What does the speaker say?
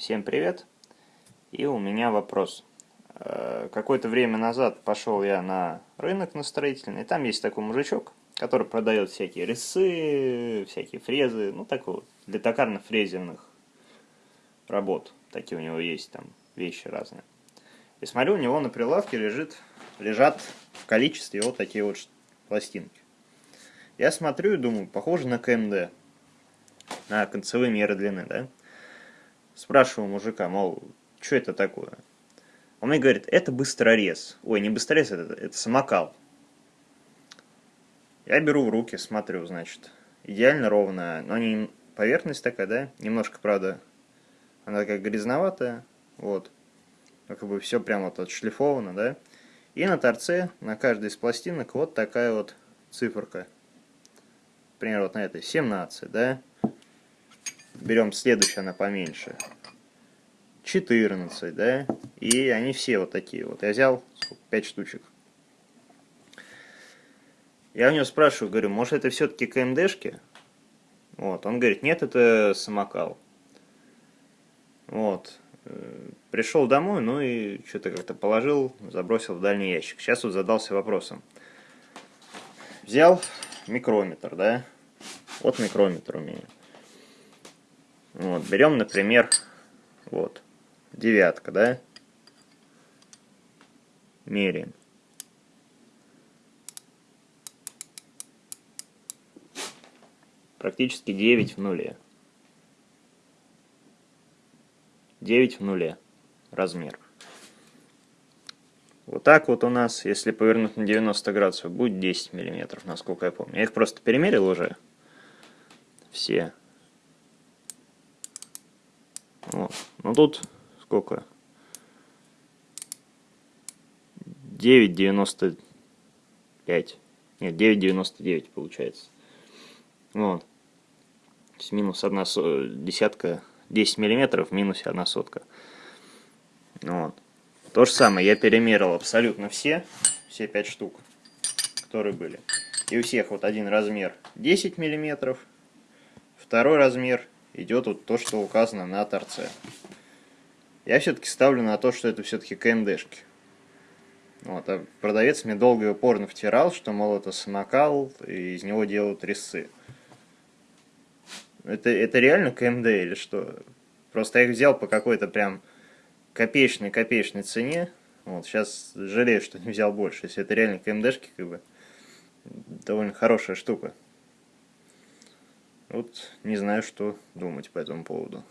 Всем привет! И у меня вопрос. Э, какое-то время назад пошел я на рынок на строительный, там есть такой мужичок, который продает всякие резцы, всякие фрезы, ну такой вот, для токарно-фрезерных работ. Такие у него есть там вещи разные. И смотрю, у него на прилавке лежит, лежат в количестве вот такие вот пластинки. Я смотрю и думаю, похоже на КМД, на концевые меры длины, да? Спрашиваю мужика, мол, что это такое? Он мне говорит, это быстрорез. Ой, не быстрорез, это, это самокал. Я беру в руки, смотрю, значит, идеально ровная, но не поверхность такая, да, немножко, правда, она такая грязноватая, вот, как бы все прямо вот отшлифовано, да, и на торце, на каждой из пластинок вот такая вот циферка, например, вот на этой. 17, да, берем следующее, она поменьше. 14, да? И они все вот такие вот. Я взял 5 штучек. Я у него спрашиваю, говорю, может это все-таки КМДшки? Вот, он говорит, нет, это самокал. Вот. Э, Пришел домой, ну и что-то как-то положил, забросил в дальний ящик. Сейчас вот задался вопросом. Взял микрометр, да? Вот микрометр у меня. Вот, берем, например, вот, девятка, да? Меряем. Практически 9 в нуле. 9 в нуле размер. Вот так вот у нас, если повернуть на 90 градусов, будет 10 миллиметров, насколько я помню. Я их просто перемерил уже. Все. Вот. Ну тут сколько? 9,95. Нет, 9,99 получается. Вот. То есть минус одна десятка, 10 миллиметров, минус одна сотка. Вот. То же самое, я перемерил абсолютно все, все 5 штук, которые были. И у всех вот один размер 10 миллиметров, второй размер идет вот то, что указано на торце. Я все-таки ставлю на то, что это все-таки КМДшки. Вот, а продавец мне долго и упорно втирал, что, мол, это самокал, и из него делают резцы. Это, это реально КМД или что? Просто я их взял по какой-то прям копеечной-копеечной цене. Вот, сейчас жалею, что не взял больше. Если это реально КМДшки, как бы, довольно хорошая штука. Вот не знаю, что думать по этому поводу.